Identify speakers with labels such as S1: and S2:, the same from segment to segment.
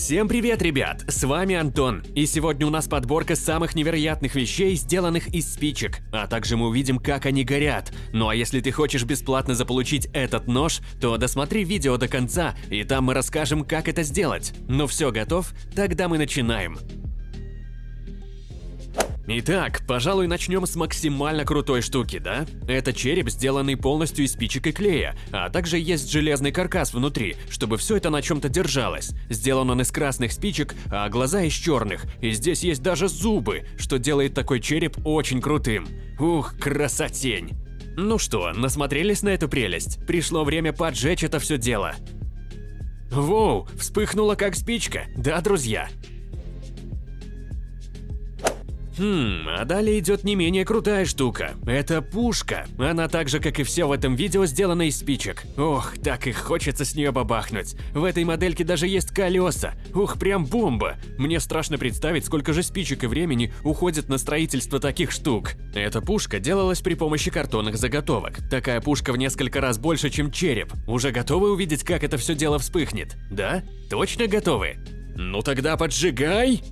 S1: Всем привет, ребят! С вами Антон, и сегодня у нас подборка самых невероятных вещей, сделанных из спичек, а также мы увидим, как они горят. Ну а если ты хочешь бесплатно заполучить этот нож, то досмотри видео до конца, и там мы расскажем, как это сделать. Ну все, готов? Тогда мы начинаем. Итак, пожалуй, начнем с максимально крутой штуки, да? Это череп, сделанный полностью из спичек и клея, а также есть железный каркас внутри, чтобы все это на чем-то держалось. Сделан он из красных спичек, а глаза из черных, и здесь есть даже зубы, что делает такой череп очень крутым. Ух, красотень! Ну что, насмотрелись на эту прелесть? Пришло время поджечь это все дело. Воу, вспыхнула как спичка, да, друзья? Хм, а далее идет не менее крутая штука. Это пушка. Она так же, как и все в этом видео, сделана из спичек. Ох, так и хочется с нее бабахнуть. В этой модельке даже есть колеса. Ух, прям бомба. Мне страшно представить, сколько же спичек и времени уходит на строительство таких штук. Эта пушка делалась при помощи картонных заготовок. Такая пушка в несколько раз больше, чем череп. Уже готовы увидеть, как это все дело вспыхнет? Да? Точно готовы? Ну тогда поджигай!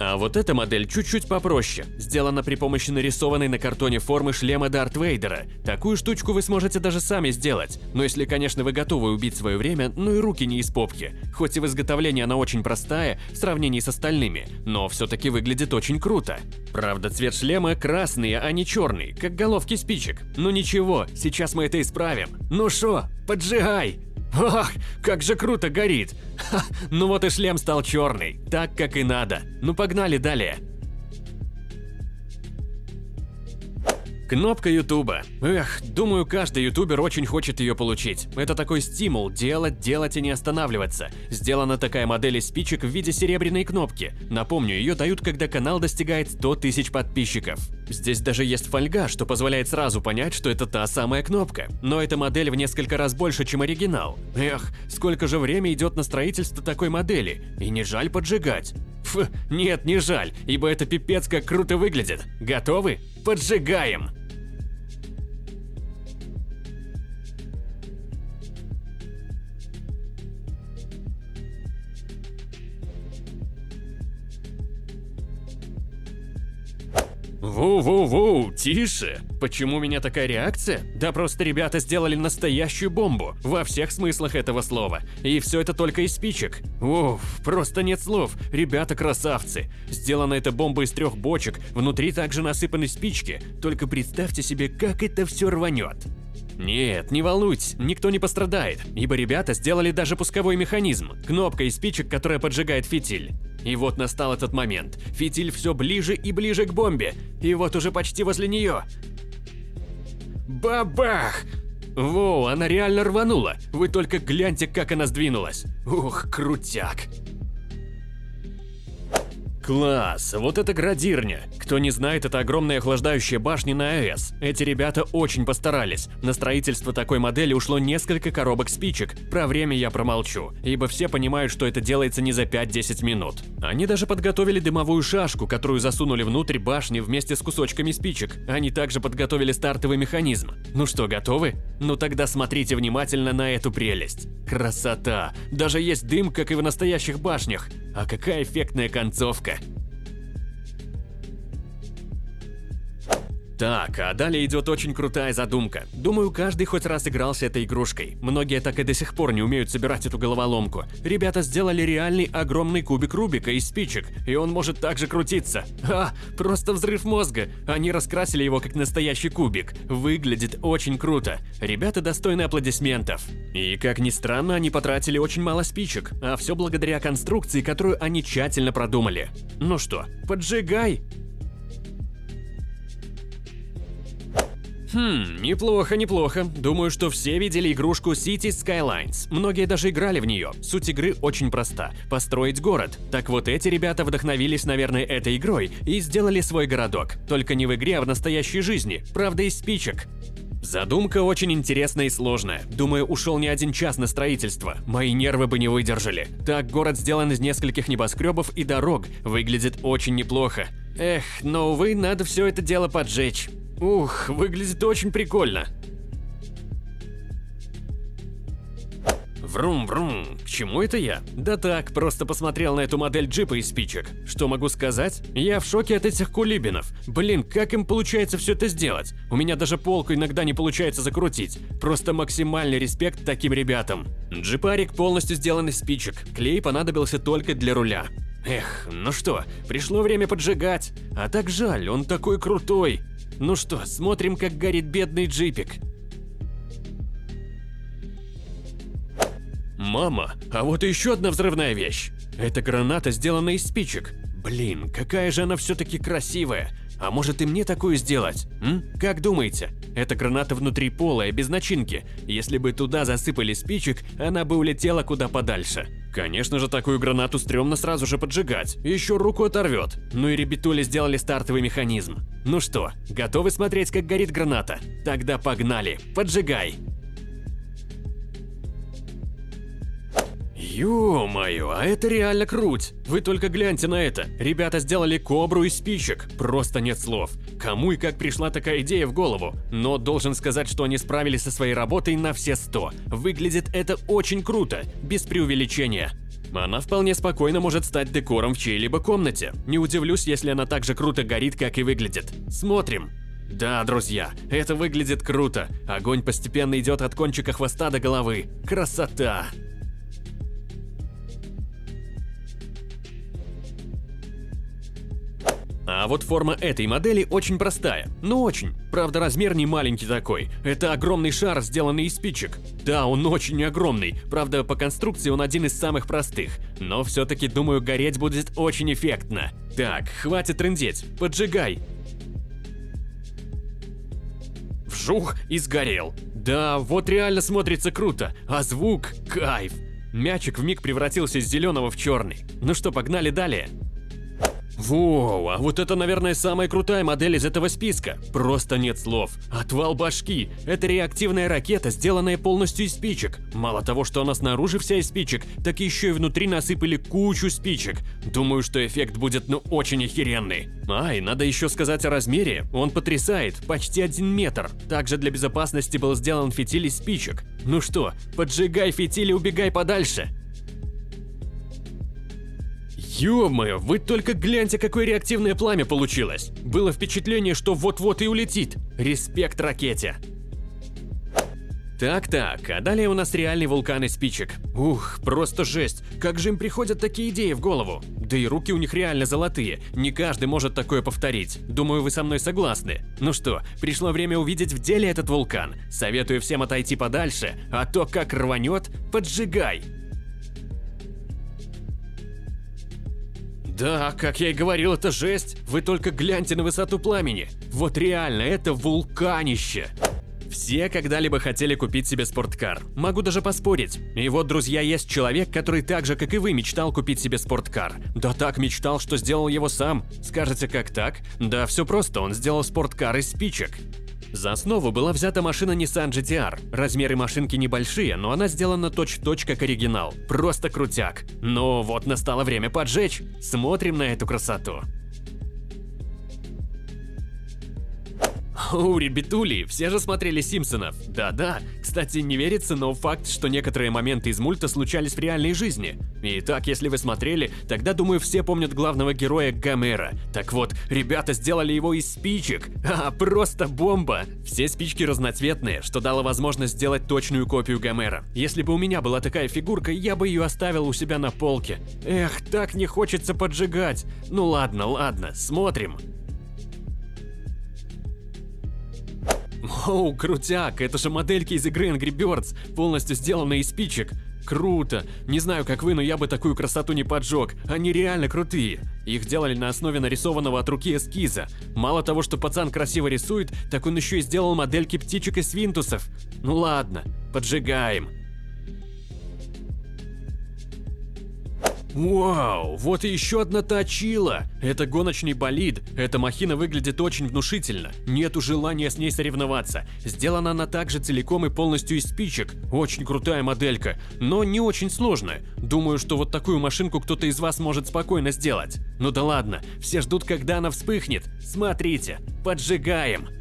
S1: А вот эта модель чуть-чуть попроще, сделана при помощи нарисованной на картоне формы шлема Дарт Вейдера. Такую штучку вы сможете даже сами сделать, но если, конечно, вы готовы убить свое время, ну и руки не из попки. Хоть и в изготовлении она очень простая в сравнении с остальными, но все-таки выглядит очень круто. Правда, цвет шлема красный, а не черный, как головки спичек. Ну ничего, сейчас мы это исправим. Ну шо, поджигай! Ох, как же круто горит! Ха, ну вот и шлем стал черный, так как и надо. Ну погнали далее. Кнопка Ютуба. Эх, думаю, каждый ютубер очень хочет ее получить. Это такой стимул – делать, делать и не останавливаться. Сделана такая модель из спичек в виде серебряной кнопки. Напомню, ее дают, когда канал достигает 100 тысяч подписчиков. Здесь даже есть фольга, что позволяет сразу понять, что это та самая кнопка. Но эта модель в несколько раз больше, чем оригинал. Эх, сколько же время идет на строительство такой модели, и не жаль поджигать. Фу, нет, не жаль, ибо это пипец как круто выглядит. Готовы? Поджигаем! Ву-ву-ву, тише! Почему у меня такая реакция? Да просто ребята сделали настоящую бомбу, во всех смыслах этого слова. И все это только из спичек. Уф, просто нет слов, ребята красавцы. Сделана эта бомба из трех бочек, внутри также насыпаны спички. Только представьте себе, как это все рванет. Нет, не волнуйтесь, никто не пострадает, ибо ребята сделали даже пусковой механизм, кнопка из спичек, которая поджигает фитиль. И вот настал этот момент. Фитиль все ближе и ближе к бомбе, и вот уже почти возле нее. Бабах! Воу, она реально рванула. Вы только гляньте, как она сдвинулась. Ух, крутяк. Класс, вот это градирня. Кто не знает, это огромная охлаждающая башня на АЭС. Эти ребята очень постарались. На строительство такой модели ушло несколько коробок спичек. Про время я промолчу, ибо все понимают, что это делается не за 5-10 минут. Они даже подготовили дымовую шашку, которую засунули внутрь башни вместе с кусочками спичек. Они также подготовили стартовый механизм. Ну что, готовы? Ну тогда смотрите внимательно на эту прелесть. Красота! Даже есть дым, как и в настоящих башнях. А какая эффектная концовка! Так, а далее идет очень крутая задумка. Думаю, каждый хоть раз игрался этой игрушкой. Многие так и до сих пор не умеют собирать эту головоломку. Ребята сделали реальный огромный кубик Рубика из спичек, и он может также крутиться. А, просто взрыв мозга. Они раскрасили его как настоящий кубик. Выглядит очень круто. Ребята достойны аплодисментов. И как ни странно, они потратили очень мало спичек, а все благодаря конструкции, которую они тщательно продумали. Ну что, поджигай! Хм, неплохо, неплохо. Думаю, что все видели игрушку Cities Skylines. Многие даже играли в нее. Суть игры очень проста – построить город. Так вот, эти ребята вдохновились, наверное, этой игрой и сделали свой городок. Только не в игре, а в настоящей жизни. Правда, из спичек. Задумка очень интересная и сложная. Думаю, ушел не один час на строительство. Мои нервы бы не выдержали. Так, город сделан из нескольких небоскребов и дорог. Выглядит очень неплохо. Эх, но, увы, надо все это дело поджечь. Ух, выглядит очень прикольно. Врум-врум, к чему это я? Да так, просто посмотрел на эту модель джипа из спичек. Что могу сказать? Я в шоке от этих кулибинов. Блин, как им получается все это сделать? У меня даже полку иногда не получается закрутить. Просто максимальный респект таким ребятам. Джипарик полностью сделан из спичек, клей понадобился только для руля. Эх, ну что, пришло время поджигать. А так жаль, он такой крутой. Ну что, смотрим, как горит бедный джипик. Мама, а вот еще одна взрывная вещь. Эта граната сделана из спичек. Блин, какая же она все-таки красивая. А может и мне такую сделать? М? Как думаете? Эта граната внутри полая, без начинки. Если бы туда засыпали спичек, она бы улетела куда подальше. Конечно же, такую гранату стрёмно сразу же поджигать, еще руку оторвет. Ну и ребятули сделали стартовый механизм. Ну что, готовы смотреть, как горит граната? Тогда погнали, поджигай! Ё-моё, а это реально круть! Вы только гляньте на это. Ребята сделали кобру из спичек. Просто нет слов. Кому и как пришла такая идея в голову? Но должен сказать, что они справились со своей работой на все сто. Выглядит это очень круто, без преувеличения. Она вполне спокойно может стать декором в чьей-либо комнате. Не удивлюсь, если она так же круто горит, как и выглядит. Смотрим. Да, друзья, это выглядит круто. Огонь постепенно идет от кончика хвоста до головы. Красота! А вот форма этой модели очень простая, ну очень. Правда, размер не маленький такой. Это огромный шар, сделанный из спичек. Да, он очень огромный. Правда, по конструкции он один из самых простых. Но все-таки, думаю, гореть будет очень эффектно. Так, хватит трындеть, поджигай. Вжух и сгорел. Да, вот реально смотрится круто, а звук – кайф. Мячик вмиг превратился из зеленого в черный. Ну что, погнали далее. Воу, а вот это, наверное, самая крутая модель из этого списка. Просто нет слов. Отвал башки. Это реактивная ракета, сделанная полностью из спичек. Мало того, что она снаружи вся из спичек, так еще и внутри насыпали кучу спичек. Думаю, что эффект будет ну очень охеренный. А, и надо еще сказать о размере. Он потрясает, почти один метр. Также для безопасности был сделан фитиль из спичек. Ну что, поджигай фитиль и убегай подальше. Ё-моё, вы только гляньте, какое реактивное пламя получилось. Было впечатление, что вот-вот и улетит. Респект ракете. Так-так, а далее у нас реальный вулкан из спичек. Ух, просто жесть, как же им приходят такие идеи в голову? Да и руки у них реально золотые, не каждый может такое повторить. Думаю, вы со мной согласны. Ну что, пришло время увидеть в деле этот вулкан. Советую всем отойти подальше, а то как рванет, поджигай. Да, как я и говорил, это жесть. Вы только гляньте на высоту пламени. Вот реально, это вулканище. Все когда-либо хотели купить себе спорткар. Могу даже поспорить. И вот, друзья, есть человек, который так же, как и вы, мечтал купить себе спорткар. Да так мечтал, что сделал его сам. Скажете, как так? Да все просто, он сделал спорткар из спичек. За основу была взята машина Nissan GTR. Размеры машинки небольшие, но она сделана точь-в-точь -точь как оригинал. Просто крутяк. Но вот настало время поджечь. Смотрим на эту красоту. Оу, ребятули, все же смотрели Симпсонов. Да-да, кстати, не верится, но факт, что некоторые моменты из мульта случались в реальной жизни. Итак, если вы смотрели, тогда, думаю, все помнят главного героя Гомера. Так вот, ребята сделали его из спичек. А, просто бомба! Все спички разноцветные, что дало возможность сделать точную копию Гомера. Если бы у меня была такая фигурка, я бы ее оставил у себя на полке. Эх, так не хочется поджигать. Ну ладно, ладно, смотрим. Оу, крутяк, это же модельки из игры Angry Birds, полностью сделанные из спичек. Круто! Не знаю, как вы, но я бы такую красоту не поджег. Они реально крутые. Их делали на основе нарисованного от руки эскиза. Мало того, что пацан красиво рисует, так он еще и сделал модельки птичек и свинтусов. Ну ладно, поджигаем. Вау, вот и еще одна точила! Это гоночный болид, эта махина выглядит очень внушительно, нету желания с ней соревноваться. Сделана она также целиком и полностью из спичек, очень крутая моделька, но не очень сложная. Думаю, что вот такую машинку кто-то из вас может спокойно сделать. Ну да ладно, все ждут, когда она вспыхнет. Смотрите, поджигаем.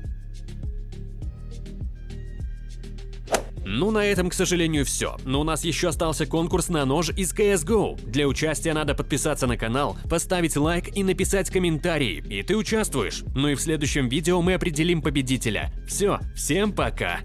S1: Ну, на этом, к сожалению, все. Но у нас еще остался конкурс на нож из CSGO. Для участия надо подписаться на канал, поставить лайк и написать комментарий, и ты участвуешь. Ну и в следующем видео мы определим победителя. Все, всем пока!